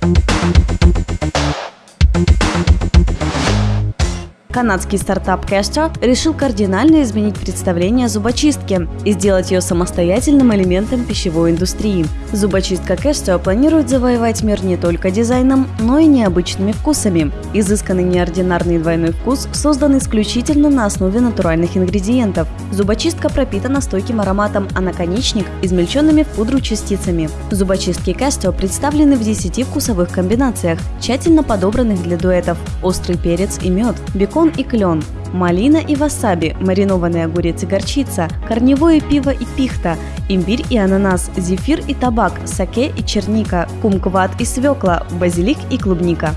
Thank you. Канадский стартап Castro решил кардинально изменить представление о зубочистке и сделать ее самостоятельным элементом пищевой индустрии. Зубочистка Castro планирует завоевать мир не только дизайном, но и необычными вкусами. Изысканный неординарный двойной вкус создан исключительно на основе натуральных ингредиентов. Зубочистка пропитана стойким ароматом, а наконечник – измельченными в пудру частицами. Зубочистки Castro представлены в 10 вкусовых комбинациях, тщательно подобранных для дуэтов – острый перец и мед, бекон и клен, малина и васаби, маринованный огурец и горчица, корневое пиво и пихта, имбирь и ананас, зефир и табак, саке и черника, кумкват и свекла, базилик и клубника.